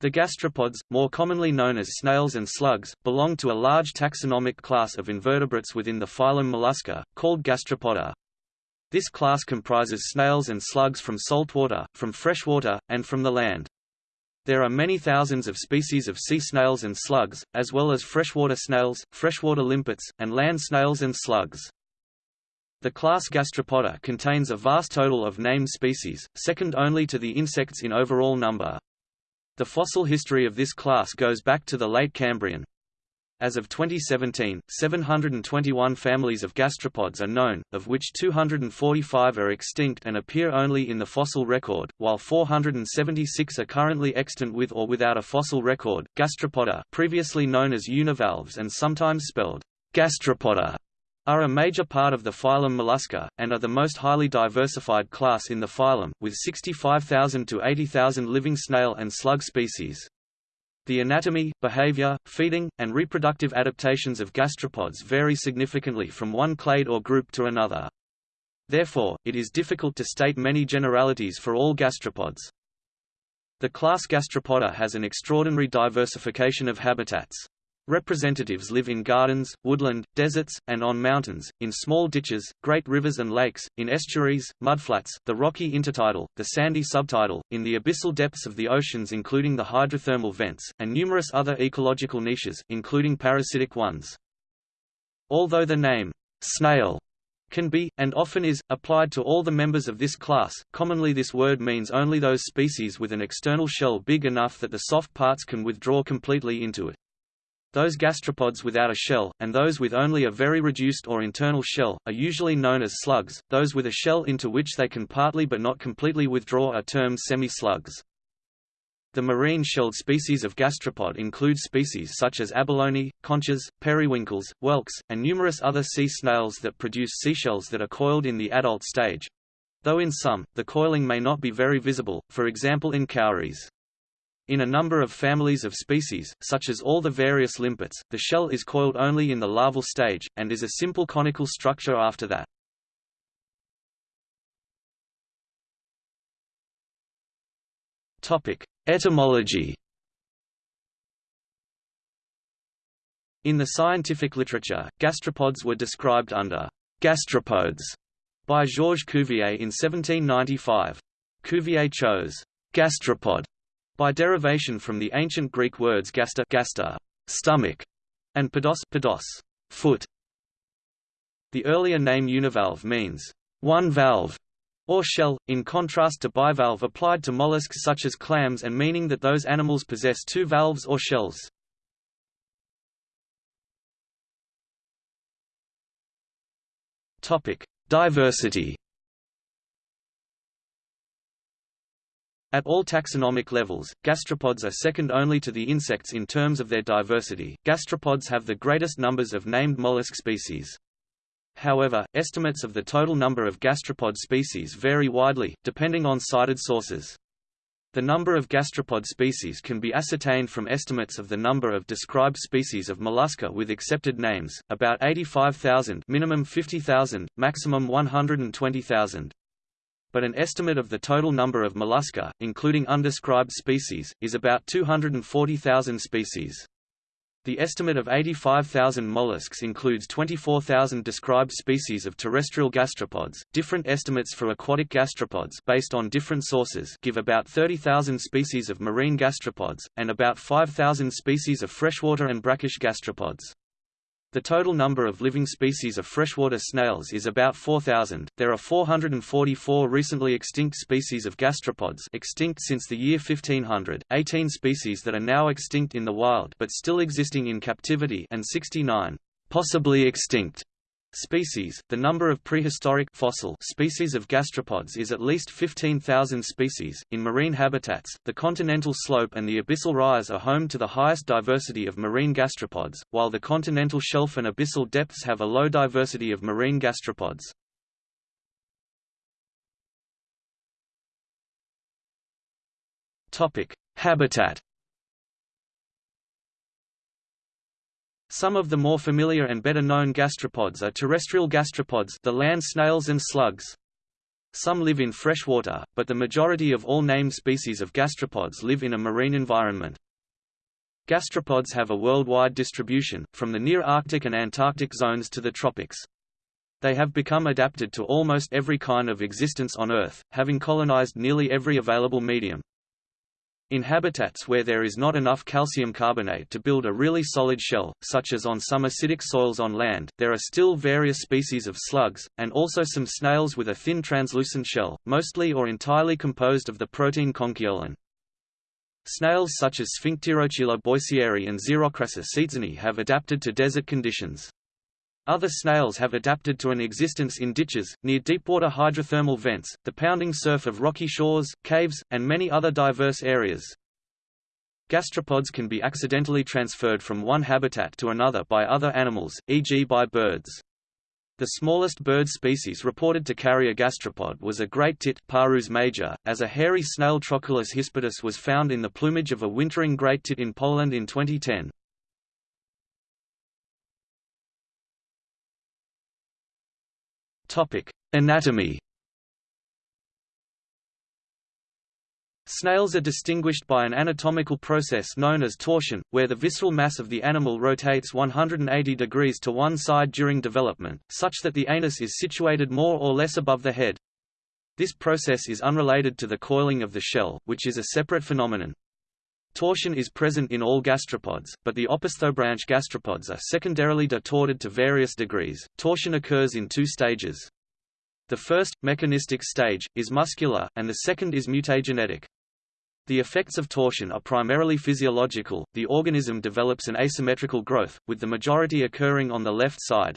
The gastropods, more commonly known as snails and slugs, belong to a large taxonomic class of invertebrates within the phylum Mollusca, called Gastropoda. This class comprises snails and slugs from saltwater, from freshwater, and from the land. There are many thousands of species of sea snails and slugs, as well as freshwater snails, freshwater limpets, and land snails and slugs. The class Gastropoda contains a vast total of named species, second only to the insects in overall number. The fossil history of this class goes back to the late Cambrian. As of 2017, 721 families of gastropods are known, of which 245 are extinct and appear only in the fossil record, while 476 are currently extant with or without a fossil record. Gastropoda, previously known as univalves and sometimes spelled gasteropoda, are a major part of the phylum Mollusca, and are the most highly diversified class in the phylum, with 65,000 to 80,000 living snail and slug species. The anatomy, behavior, feeding, and reproductive adaptations of gastropods vary significantly from one clade or group to another. Therefore, it is difficult to state many generalities for all gastropods. The class Gastropoda has an extraordinary diversification of habitats. Representatives live in gardens, woodland, deserts, and on mountains, in small ditches, great rivers and lakes, in estuaries, mudflats, the rocky intertidal, the sandy subtidal, in the abyssal depths of the oceans including the hydrothermal vents, and numerous other ecological niches, including parasitic ones. Although the name, snail, can be, and often is, applied to all the members of this class, commonly this word means only those species with an external shell big enough that the soft parts can withdraw completely into it. Those gastropods without a shell, and those with only a very reduced or internal shell, are usually known as slugs. Those with a shell into which they can partly but not completely withdraw are termed semi-slugs. The marine shelled species of gastropod include species such as abalone, conches, periwinkles, whelks, and numerous other sea snails that produce seashells that are coiled in the adult stage. Though in some, the coiling may not be very visible, for example in cowries. In a number of families of species, such as all the various limpets, the shell is coiled only in the larval stage, and is a simple conical structure after that. Etymology In the scientific literature, gastropods were described under gastropodes by Georges Cuvier in 1795. Cuvier chose gastropod by derivation from the ancient Greek words gaster, gaster stomach, and podos, podos foot. The earlier name univalve means one valve or shell, in contrast to bivalve applied to mollusks such as clams and meaning that those animals possess two valves or shells. Topic: Diversity At all taxonomic levels, gastropods are second only to the insects in terms of their diversity. Gastropods have the greatest numbers of named mollusk species. However, estimates of the total number of gastropod species vary widely, depending on cited sources. The number of gastropod species can be ascertained from estimates of the number of described species of mollusca with accepted names, about 85,000 minimum 50,000, maximum 120,000 but an estimate of the total number of mollusca, including undescribed species, is about 240,000 species. The estimate of 85,000 mollusks includes 24,000 described species of terrestrial gastropods. Different estimates for aquatic gastropods based on different sources give about 30,000 species of marine gastropods and about 5,000 species of freshwater and brackish gastropods. The total number of living species of freshwater snails is about 4,000. There are 444 recently extinct species of gastropods extinct since the year 1500, 18 species that are now extinct in the wild but still existing in captivity and 69 possibly extinct species. The number of prehistoric fossil species of gastropods is at least 15,000 species. In marine habitats, the continental slope and the abyssal rise are home to the highest diversity of marine gastropods, while the continental shelf and abyssal depths have a low diversity of marine gastropods. Topic: Habitat Some of the more familiar and better known gastropods are terrestrial gastropods the land snails and slugs. Some live in freshwater, but the majority of all named species of gastropods live in a marine environment. Gastropods have a worldwide distribution, from the near Arctic and Antarctic zones to the tropics. They have become adapted to almost every kind of existence on Earth, having colonized nearly every available medium. In habitats where there is not enough calcium carbonate to build a really solid shell, such as on some acidic soils on land, there are still various species of slugs, and also some snails with a thin translucent shell, mostly or entirely composed of the protein conchiolin. Snails such as Sphincterochila boissieri and Xerocrassa seetzeni have adapted to desert conditions. Other snails have adapted to an existence in ditches, near deepwater hydrothermal vents, the pounding surf of rocky shores, caves, and many other diverse areas. Gastropods can be accidentally transferred from one habitat to another by other animals, e.g. by birds. The smallest bird species reported to carry a gastropod was a great tit Parus major, as a hairy snail Trochulus hispidus was found in the plumage of a wintering great tit in Poland in 2010. Anatomy Snails are distinguished by an anatomical process known as torsion, where the visceral mass of the animal rotates 180 degrees to one side during development, such that the anus is situated more or less above the head. This process is unrelated to the coiling of the shell, which is a separate phenomenon. Torsion is present in all gastropods, but the opisthobranch gastropods are secondarily detorted to various degrees. Torsion occurs in two stages. The first, mechanistic stage, is muscular, and the second is mutagenetic. The effects of torsion are primarily physiological, the organism develops an asymmetrical growth, with the majority occurring on the left side.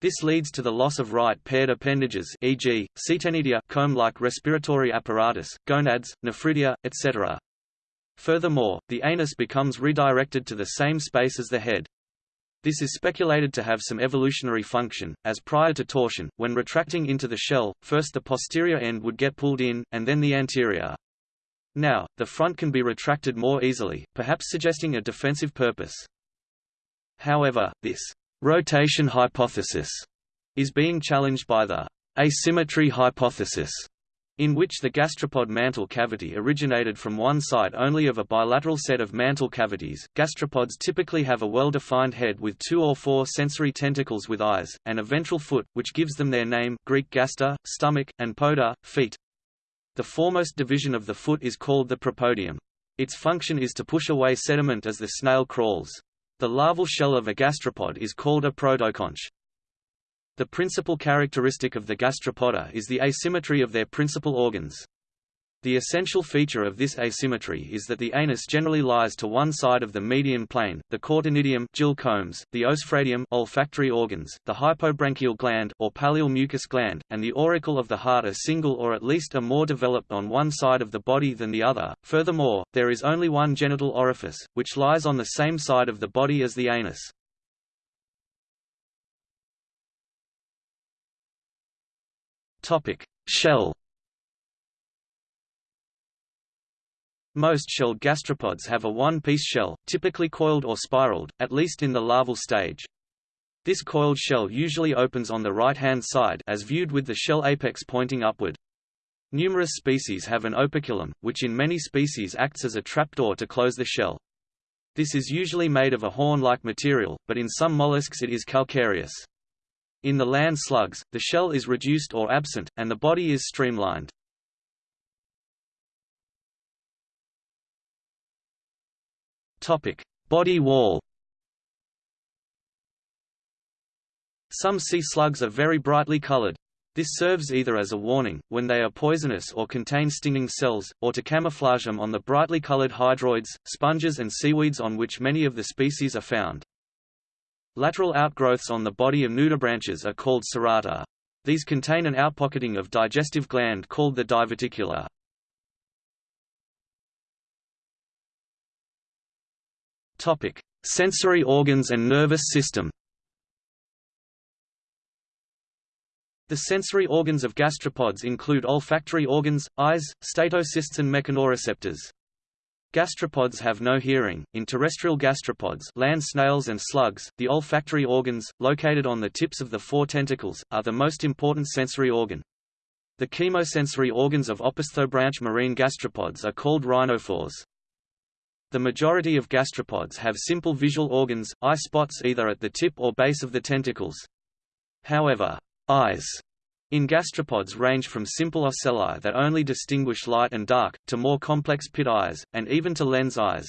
This leads to the loss of right paired appendages e.g., ctenidia comb-like respiratory apparatus, gonads, nephridia, etc. Furthermore, the anus becomes redirected to the same space as the head. This is speculated to have some evolutionary function, as prior to torsion, when retracting into the shell, first the posterior end would get pulled in, and then the anterior. Now, the front can be retracted more easily, perhaps suggesting a defensive purpose. However, this rotation hypothesis is being challenged by the asymmetry hypothesis, in which the gastropod mantle cavity originated from one side only of a bilateral set of mantle cavities. Gastropods typically have a well-defined head with two or four sensory tentacles with eyes, and a ventral foot, which gives them their name Greek gaster, stomach, and poda, feet. The foremost division of the foot is called the propodium. Its function is to push away sediment as the snail crawls. The larval shell of a gastropod is called a protoconch. The principal characteristic of the gastropoda is the asymmetry of their principal organs. The essential feature of this asymmetry is that the anus generally lies to one side of the median plane, the ctenidium gill combs, the osphradium olfactory organs, the hypobranchial gland or pallial mucus gland, and the auricle of the heart are single or at least are more developed on one side of the body than the other. Furthermore, there is only one genital orifice, which lies on the same side of the body as the anus. Topic: Shell Most shelled gastropods have a one-piece shell, typically coiled or spiraled, at least in the larval stage. This coiled shell usually opens on the right-hand side as viewed with the shell apex pointing upward. Numerous species have an operculum, which in many species acts as a trapdoor to close the shell. This is usually made of a horn-like material, but in some mollusks it is calcareous. In the land slugs, the shell is reduced or absent, and the body is streamlined. Body wall. Some sea slugs are very brightly colored. This serves either as a warning, when they are poisonous or contain stinging cells, or to camouflage them on the brightly colored hydroids, sponges and seaweeds on which many of the species are found. Lateral outgrowths on the body of nudibranches are called cerata. These contain an outpocketing of digestive gland called the diverticula. Topic: Sensory organs and nervous system. The sensory organs of gastropods include olfactory organs, eyes, statocysts and mechanoreceptors. Gastropods have no hearing. In terrestrial gastropods, land snails and slugs, the olfactory organs, located on the tips of the four tentacles, are the most important sensory organ. The chemosensory organs of opisthobranch marine gastropods are called rhinophores. The majority of gastropods have simple visual organs, eye spots either at the tip or base of the tentacles. However, eyes in gastropods range from simple ocelli that only distinguish light and dark, to more complex pit eyes, and even to lens eyes.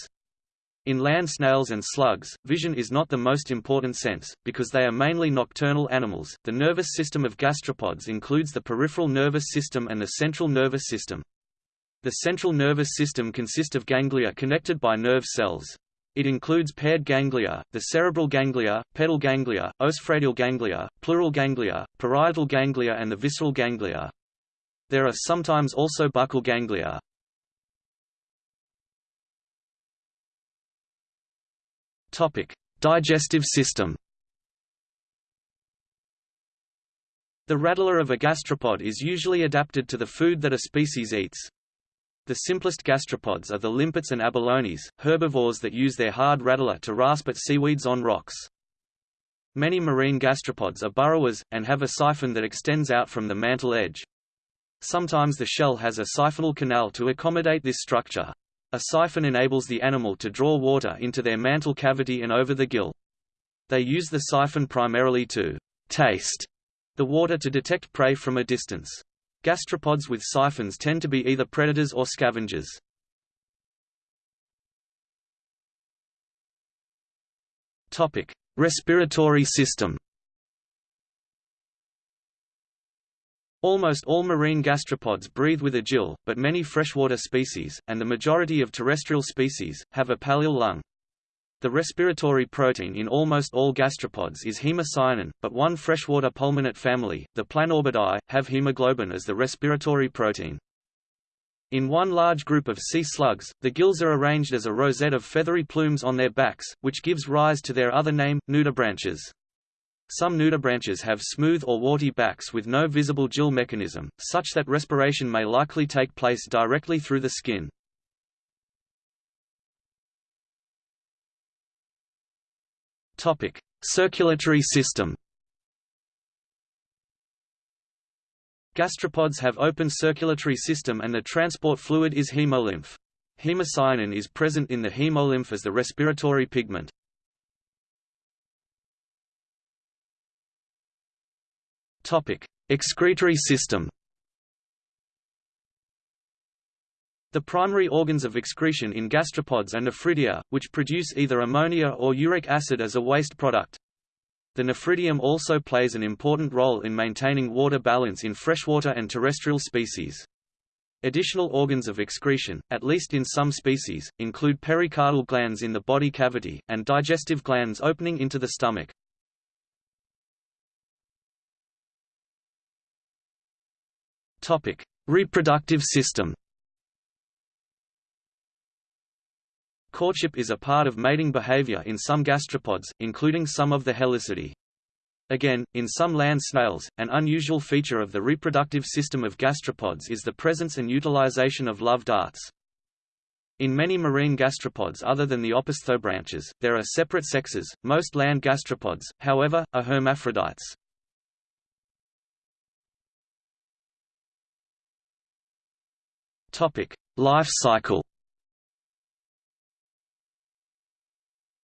In land snails and slugs, vision is not the most important sense, because they are mainly nocturnal animals. The nervous system of gastropods includes the peripheral nervous system and the central nervous system. The central nervous system consists of ganglia connected by nerve cells. It includes paired ganglia, the cerebral ganglia, pedal ganglia, osphradial ganglia, pleural ganglia, parietal ganglia and the visceral ganglia. There are sometimes also buccal ganglia. Topic: Digestive system. The radula of a gastropod is usually adapted to the food that a species eats. The simplest gastropods are the limpets and abalones, herbivores that use their hard radula to rasp at seaweeds on rocks. Many marine gastropods are burrowers, and have a siphon that extends out from the mantle edge. Sometimes the shell has a siphonal canal to accommodate this structure. A siphon enables the animal to draw water into their mantle cavity and over the gill. They use the siphon primarily to taste the water to detect prey from a distance. Gastropods with siphons tend to be either predators or scavengers. Topic: Respiratory system. Almost all marine gastropods breathe with a gill, but many freshwater species, and the majority of terrestrial species, have a pallial lung. The respiratory protein in almost all gastropods is hemocyanin, but one freshwater pulmonate family, the Planorbidae, have hemoglobin as the respiratory protein. In one large group of sea slugs, the gills are arranged as a rosette of feathery plumes on their backs, which gives rise to their other name, nudibranches. Some nudibranches have smooth or warty backs with no visible gill mechanism, such that respiration may likely take place directly through the skin. Topic: Circulatory system. Gastropods have open circulatory system and the transport fluid is hemolymph. Hemocyanin is present in the hemolymph as the respiratory pigment. Topic: Excretory system. The primary organs of excretion in gastropods are nephridia, which produce either ammonia or uric acid as a waste product. The nephridium also plays an important role in maintaining water balance in freshwater and terrestrial species. Additional organs of excretion, at least in some species, include pericardial glands in the body cavity, and digestive glands opening into the stomach. Reproductive system Courtship is a part of mating behavior in some gastropods, including some of the Helicidae. Again, in some land snails, an unusual feature of the reproductive system of gastropods is the presence and utilization of love darts. In many marine gastropods other than the opisthobranches, there are separate sexes. Most land gastropods, however, are hermaphrodites. Topic: Life cycle.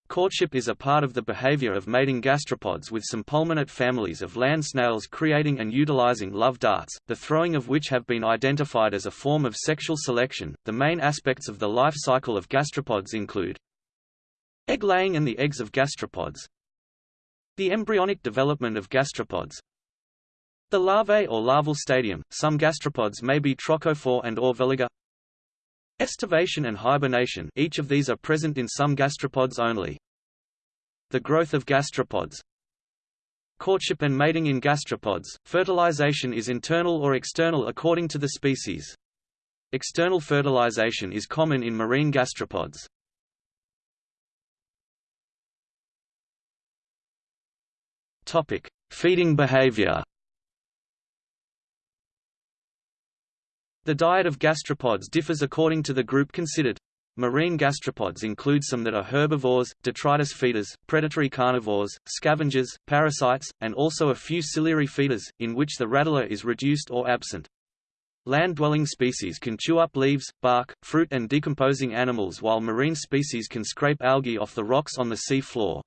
Courtship is a part of the behavior of mating gastropods with some pulmonate families of land snails creating and utilizing love darts, the throwing of which have been identified as a form of sexual selection. The main aspects of the life cycle of gastropods include egg laying and the eggs of gastropods, the embryonic development of gastropods, the larvae or larval stadium. Some gastropods may be trochophore and or veliger. Estivation and hibernation each of these are present in some gastropods only. The growth of gastropods Courtship and mating in gastropods, fertilization is internal or external according to the species. External fertilization is common in marine gastropods. Feeding behavior. The diet of gastropods differs according to the group considered. Marine gastropods include some that are herbivores, detritus feeders, predatory carnivores, scavengers, parasites, and also a few ciliary feeders, in which the radula is reduced or absent. Land-dwelling species can chew up leaves, bark, fruit and decomposing animals while marine species can scrape algae off the rocks on the sea floor.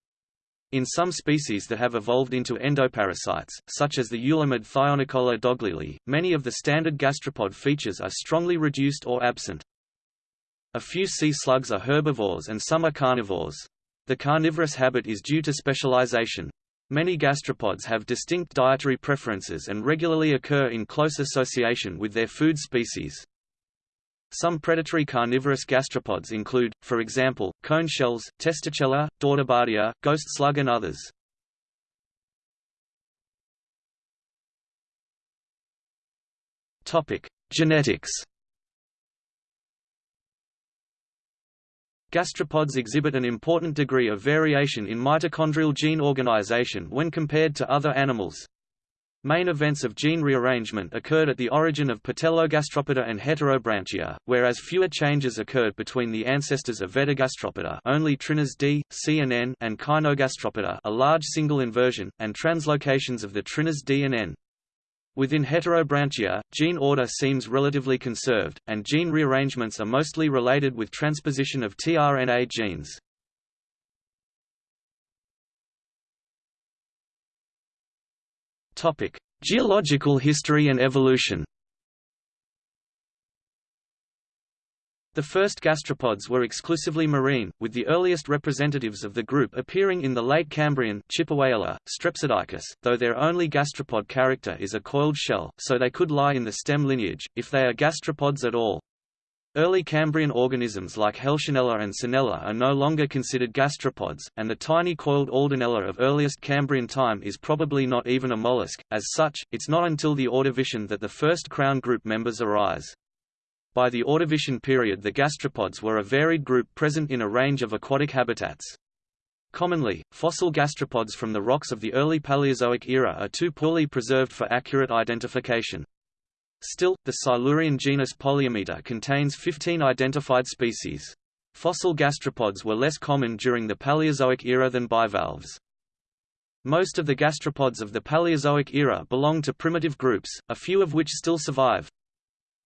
In some species that have evolved into endoparasites, such as the Eulimid Thyonicola dogieli, many of the standard gastropod features are strongly reduced or absent. A few sea slugs are herbivores and some are carnivores. The carnivorous habit is due to specialization. Many gastropods have distinct dietary preferences and regularly occur in close association with their food species. Some predatory carnivorous gastropods include, for example, cone shells, Testacella, Daudebardia, ghost slug and others. Genetics Gastropods exhibit an important degree of variation in mitochondrial gene organization when compared to other animals. Main events of gene rearrangement occurred at the origin of Patellogastropoda and Heterobranchia, whereas fewer changes occurred between the ancestors of Vetigastropoda only trinas D, C and N and Caenogastropoda a large single inversion, and translocations of the trinas D and N. Within heterobranchia, gene order seems relatively conserved, and gene rearrangements are mostly related with transposition of tRNA genes. Geological history and evolution The first gastropods were exclusively marine, with the earliest representatives of the group appearing in the late Cambrian Chippewaella, Strepsodiscus, though their only gastropod character is a coiled shell, so they could lie in the stem lineage, if they are gastropods at all. Early Cambrian organisms like Helcionella and Scenella are no longer considered gastropods, and the tiny coiled Aldanella of earliest Cambrian time is probably not even a mollusk. As such, it's not until the Ordovician that the first crown group members arise. By the Ordovician period the gastropods were a varied group present in a range of aquatic habitats. Commonly, fossil gastropods from the rocks of the early Paleozoic era are too poorly preserved for accurate identification. Still, the Silurian genus Poleumita contains 15 identified species. Fossil gastropods were less common during the Paleozoic era than bivalves. Most of the gastropods of the Paleozoic era belong to primitive groups, a few of which still survive.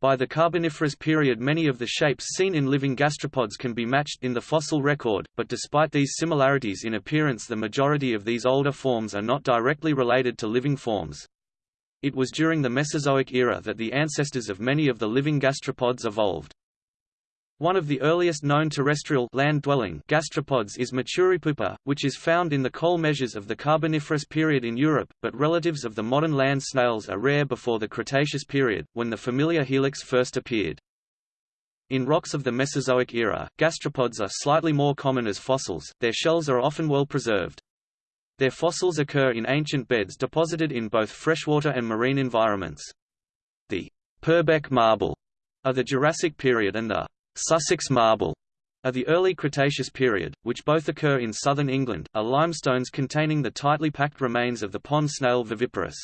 By the Carboniferous period many of the shapes seen in living gastropods can be matched in the fossil record, but despite these similarities in appearance the majority of these older forms are not directly related to living forms. It was during the Mesozoic era that the ancestors of many of the living gastropods evolved. One of the earliest known terrestrial land-dwelling gastropods is Maturipupa, which is found in the coal measures of the Carboniferous period in Europe, but relatives of the modern land snails are rare before the Cretaceous period, when the familiar helix first appeared. In rocks of the Mesozoic era, gastropods are slightly more common as fossils, their shells are often well preserved. Their fossils occur in ancient beds deposited in both freshwater and marine environments. The Purbeck marble of the Jurassic period and the Sussex marble of the early Cretaceous period, which both occur in southern England, are limestones containing the tightly packed remains of the pond snail Viviparus.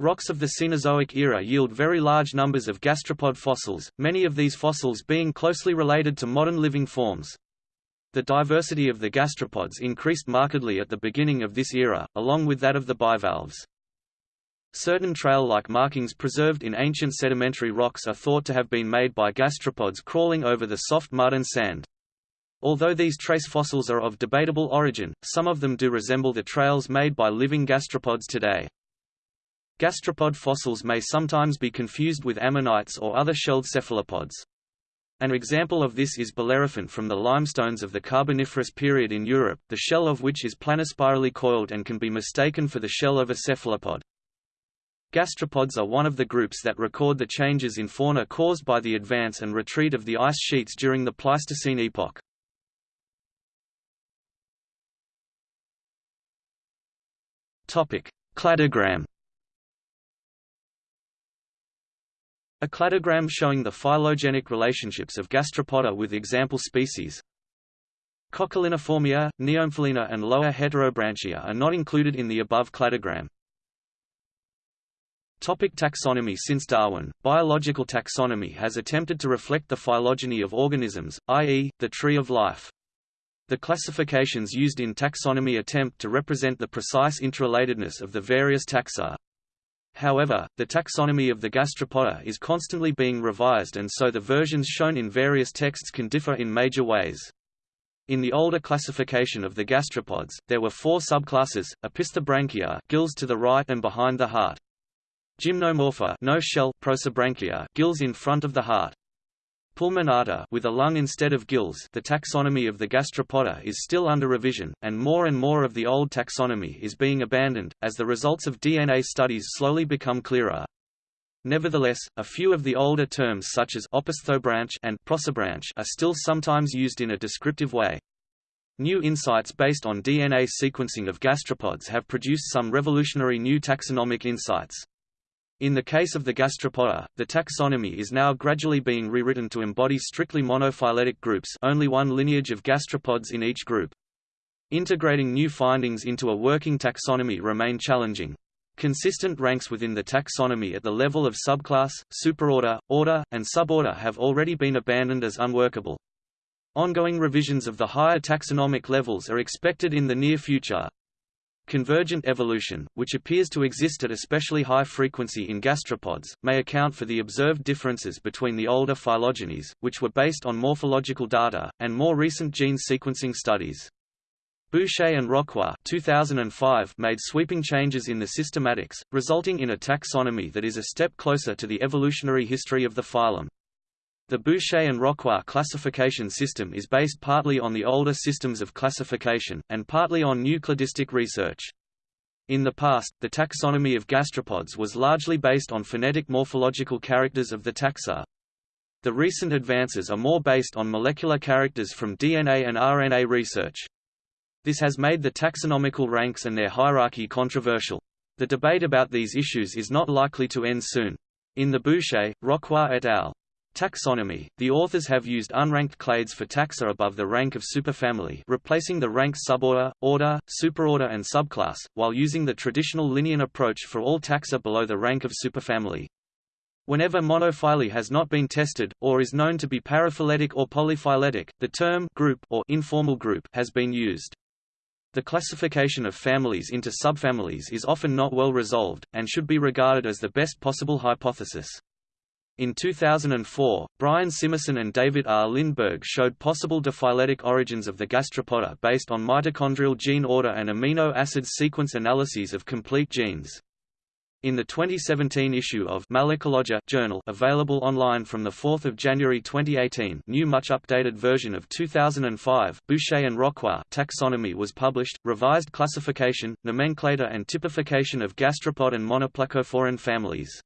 Rocks of the Cenozoic era yield very large numbers of gastropod fossils, many of these fossils being closely related to modern living forms. The diversity of the gastropods increased markedly at the beginning of this era, along with that of the bivalves. Certain trail-like markings preserved in ancient sedimentary rocks are thought to have been made by gastropods crawling over the soft mud and sand. Although these trace fossils are of debatable origin, some of them do resemble the trails made by living gastropods today. Gastropod fossils may sometimes be confused with ammonites or other shelled cephalopods. An example of this is Bellerophon from the limestones of the Carboniferous period in Europe, the shell of which is planispirally coiled and can be mistaken for the shell of a cephalopod. Gastropods are one of the groups that record the changes in fauna caused by the advance and retreat of the ice sheets during the Pleistocene epoch. Topic: Cladogram. A cladogram showing the phylogenetic relationships of Gastropoda with example species. Cocculiniformia, Neomphalina and lower Heterobranchia are not included in the above cladogram. Topic taxonomy Since Darwin, biological taxonomy has attempted to reflect the phylogeny of organisms, i.e., the tree of life. The classifications used in taxonomy attempt to represent the precise interrelatedness of the various taxa. However, the taxonomy of the gastropoda is constantly being revised and so the versions shown in various texts can differ in major ways. In the older classification of the gastropods, there were four subclasses, Opisthobranchia gills to the right and behind the heart. Gymnomorpha no shell Prosobranchia gills in front of the heart. Pulmonata with a lung instead of gills the taxonomy of the gastropoda is still under revision, and more and more of the old taxonomy is being abandoned, as the results of DNA studies slowly become clearer. Nevertheless, a few of the older terms such as opisthobranch and prosobranch are still sometimes used in a descriptive way. New insights based on DNA sequencing of gastropods have produced some revolutionary new taxonomic insights. In the case of the gastropoda, the taxonomy is now gradually being rewritten to embody strictly monophyletic groups only one lineage of gastropods in each group. Integrating new findings into a working taxonomy remain challenging. Consistent ranks within the taxonomy at the level of subclass, superorder, order, and suborder have already been abandoned as unworkable. Ongoing revisions of the higher taxonomic levels are expected in the near future. Convergent evolution, which appears to exist at especially high frequency in gastropods, may account for the observed differences between the older phylogenies, which were based on morphological data, and more recent gene sequencing studies. Bouchet and Rocroi 2005 made sweeping changes in the systematics, resulting in a taxonomy that is a step closer to the evolutionary history of the phylum. The Bouchet and Rocroi classification system is based partly on the older systems of classification, and partly on new cladistic research. In the past, the taxonomy of gastropods was largely based on phenetic morphological characters of the taxa. The recent advances are more based on molecular characters from DNA and RNA research. This has made the taxonomical ranks and their hierarchy controversial. The debate about these issues is not likely to end soon. In the Bouchet, Rocroi et al. Taxonomy – The authors have used unranked clades for taxa above the rank of superfamily replacing the ranks suborder, order, superorder and subclass, while using the traditional Linnean approach for all taxa below the rank of superfamily. Whenever monophyly has not been tested, or is known to be paraphyletic or polyphyletic, the term group or informal group has been used. The classification of families into subfamilies is often not well resolved, and should be regarded as the best possible hypothesis. In 2004, Brian Simison and David R. Lindberg showed possible diphyletic origins of the gastropoda based on mitochondrial gene order and amino acid sequence analyses of complete genes. In the 2017 issue of Malacologia journal available online from 4 January 2018 new much updated version of 2005 Bouchet and Rocroi taxonomy was published, revised classification, nomenclator and typification of gastropod and monoplacophoran families.